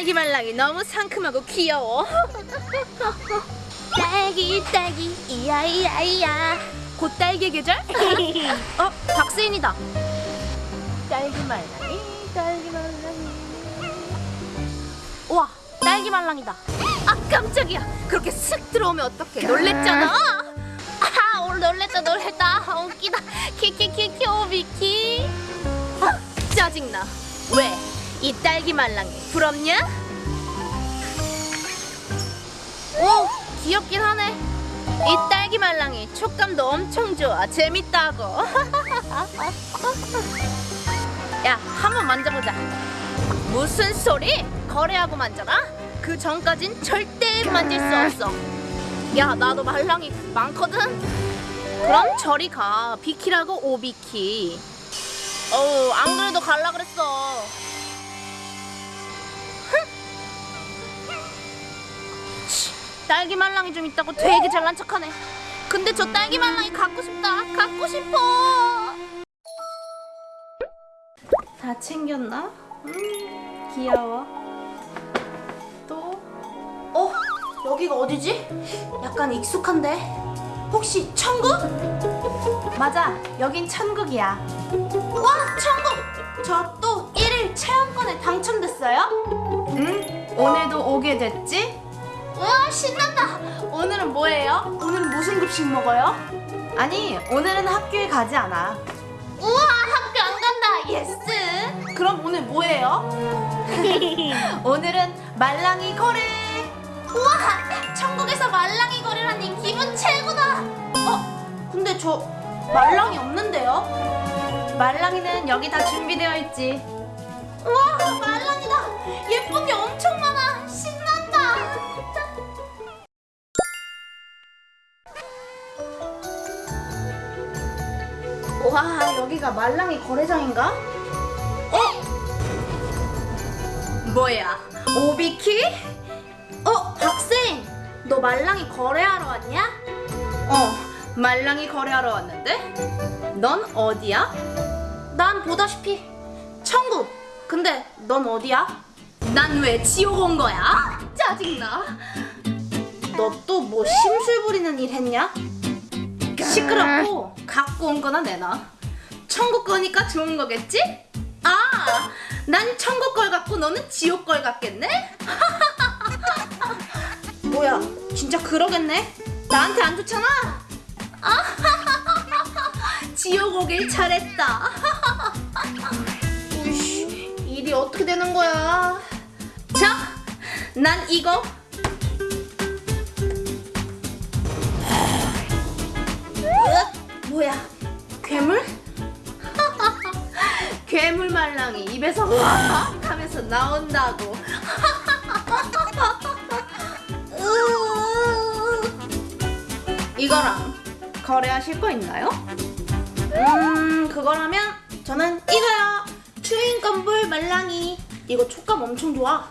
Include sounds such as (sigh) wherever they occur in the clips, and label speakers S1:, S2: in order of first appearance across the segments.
S1: 딸기 말랑이 너무 상큼하고 귀여워. (laughs) 딸기 딸기 이야 이야 이야. 곧 딸기 계절? (laughs) 어 박세인이다. 딸기 말랑이 딸기 말랑이. 와 딸기 말랑이다. 아 깜짝이야. 그렇게 슥 들어오면 어떡해? 놀랬잖아. 아 오늘 놀랬다 놀랬다. 아, 웃기다. 키키키키 오비키. 아 짜증나. 왜? 이 딸기 말랑이 부럽냐? 오 귀엽긴 하네. 이 딸기 말랑이 촉감도 엄청 좋아. 재밌다고. (laughs) 야 한번 만져보자. 무슨 소리? 거래하고 만져라? 그 전까진 절대 만질 수 없어. 야 나도 말랑이 많거든. 그럼 저리 가. 비키라고 오비키. 어우 안 그래도 갈라 그랬어. 딸기 말랑이 좀 있다고 되게 잘난 척하네. 근데 저 딸기 말랑이 갖고 싶다. 갖고 싶어. 다 챙겼나? 음, 귀여워. 또? 어? 여기가 어디지? 약간 익숙한데? 혹시 천국? 맞아, 여긴 천국이야. 와, 천국! 저 또 1일 체험권에 당첨됐어요? 응, 오늘도 오게 됐지? 와, 신난다! 오늘은 뭐예요? 오늘은 무슨 급식 먹어요? 아니, 오늘은 학교에 가지 않아. 우와, 학교 안 간다! Yes! 그럼 오늘 뭐예요? (laughs) 오늘은 말랑이 거래! 우와! 천국에서 말랑이 거래라니 기분 최고다! 어? 근데 저 말랑이 없는데요? 말랑이는 여기 다 준비되어 있지. 우와! 말랑이다! 예쁜 게 엄청 많아! 와, 여기가 말랑이 거래장인가? 어? 뭐야? 오비키? 어, 박생! 너 말랑이 거래하러 왔냐? 어, 말랑이 거래하러 왔는데? 넌 어디야? 난 보다시피 천국! 근데 넌 어디야? 난 왜 지옥 온 거야? 짜증나. 너 또 뭐 심술 부리는 일 했냐? 시끄럽고 갖고 온 거나 내놔. 천국 거니까 좋은 거겠지? 아, 난 천국 걸 갖고 너는 지옥 걸 갖겠네? (laughs) 뭐야, 진짜 그러겠네? 나한테 안 좋잖아? 아, (laughs) 지옥 오길 잘했다. (laughs) 우이씨, 일이 어떻게 되는 거야? 자, 난 이거 뭐야? 괴물? (laughs) 괴물 말랑이 입에서 확 하면서 나온다고. (laughs) 이거랑 거래하실 거 있나요? 음, 그거라면 저는 이거요. 추인 건불 말랑이. 이거 촉감 엄청 좋아.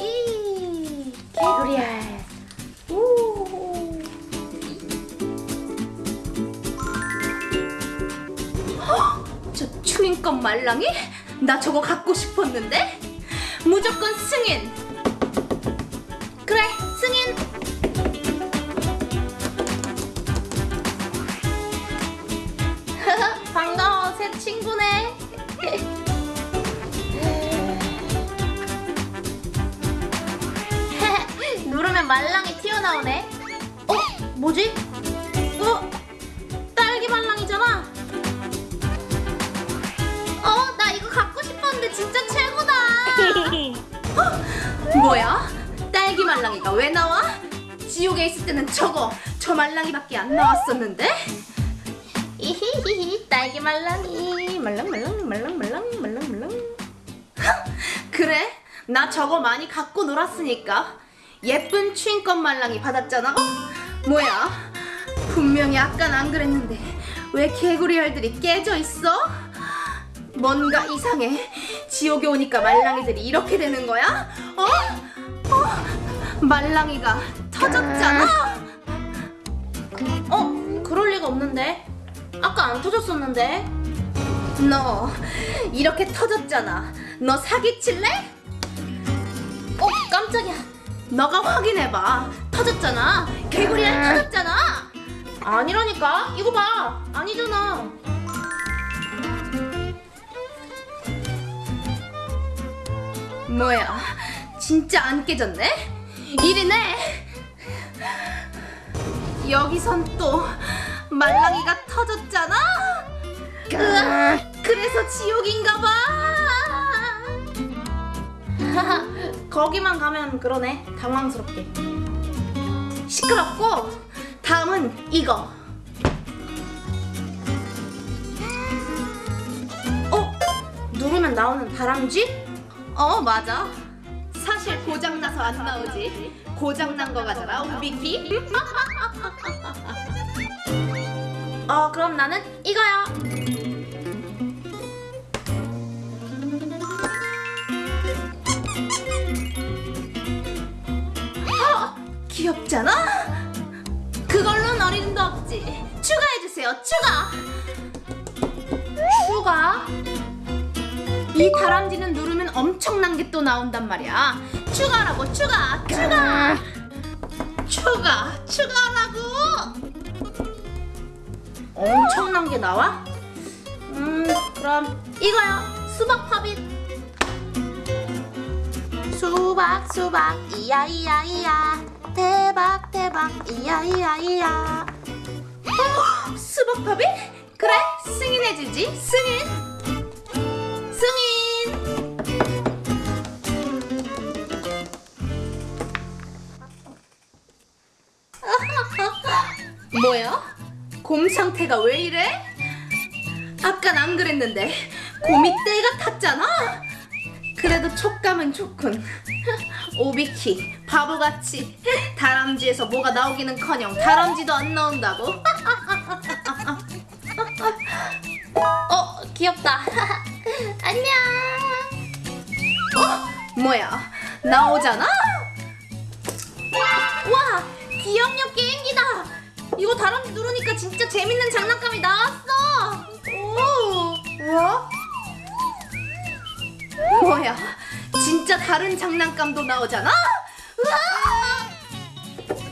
S1: 이 개구리알. 저 추인껌 말랑이? 나 저거 갖고 싶었는데? 무조건 승인! 그래, 승인! (laughs) 반가워, 새 친구네! (laughs) 누르면 말랑이 튀어나오네. 어? 뭐지? 뭐야? 딸기 말랑이가 왜 나와? 지옥에 있을 때는 저거, 저 말랑이밖에 안 나왔었는데? 이히히히 딸기 말랑이 말랑 말랑 말랑 말랑 말랑 말랑 그래 나 저거 많이 갖고 놀았으니까 예쁜 추인껌 말랑이 받았잖아 어? 뭐야 분명히 아깐 안 그랬는데 왜 개구리 알들이 깨져 있어? 뭔가 이상해 지옥에 오니까 말랑이들이 이렇게 되는 거야? 어? 어? 말랑이가 터졌잖아 어? 그럴 리가 없는데 아까 안 터졌었는데 너 이렇게 터졌잖아 너 사기칠래? 깜짝이야. 너가 확인해봐. 터졌잖아. 개구리알 터졌잖아. 아니라니까. 이거 봐. 아니잖아. 뭐야? 진짜 안 깨졌네? 이리네. 여기선 또 말랑이가 터졌잖아. 으아, 그래서 지옥인가 봐. (laughs) 거기만 가면 그러네. 당황스럽게. 시끄럽고 다음은 이거. 어? 누르면 나오는 다람쥐? 어 맞아. 사실 고장 나서 안 나오지. 고장 난거 같잖아, 우비키. (laughs) 어 그럼 나는 이거야. 어, 귀엽잖아? 그걸로는 어림도 없지. 추가해주세요, 추가! 추가? 이 다람쥐는 누르면 엄청난 게 또 나온단 말이야. 추가라고, 추가, 추가! 추가, 추가라고! 엄청난 게 나와? 음, 그럼 이거요. 수박 팝잇. 수박 수박 이야 이야 이야 대박 대박 이야 이야 이야 어, 수박 팝잇? 그래 승인해주지 승인 승인 곰 상태가 왜 이래? 아깐 안 그랬는데 곰이 때가 탔잖아 그래도 촉감은 좋군. (laughs) 오비키 바보같이 다람쥐에서 뭐가 나오기는커녕 다람쥐도 안 나온다고. (laughs) 어 귀엽다. (laughs) 안녕. 어 뭐야 나오잖아. 와 기억력 게임기다. 이거 다람쥐 누르니까 진짜 재밌는 장난감이 나왔어. 오 뭐? 뭐야? 진짜 다른 장난감도 나오잖아? 우와!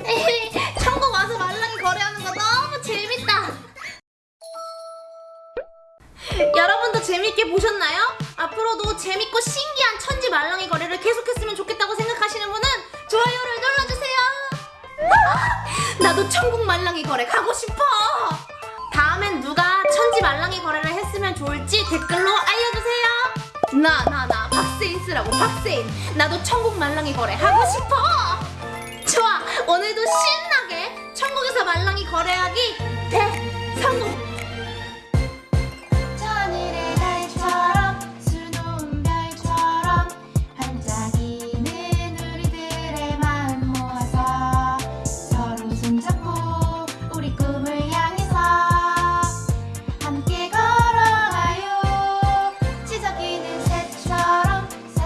S1: (laughs) 천국 와서 말랑이 거래하는 거 너무 재밌다. 여러분도 재밌게 보셨나요? 앞으로도 재밌고 신기한 천지 말랑이 거래를 계속했으면 좋겠다고 나도 천국 말랑이 거래 가고 싶어. 다음엔 누가 천지 말랑이 거래를 했으면 좋을지 댓글로 알려주세요. 나 나 나 박세인 쓰라고 박세인 나도 천국 말랑이 거래 하고 싶어 좋아 오늘도 신나게 천국에서 말랑이 거래하기 대성공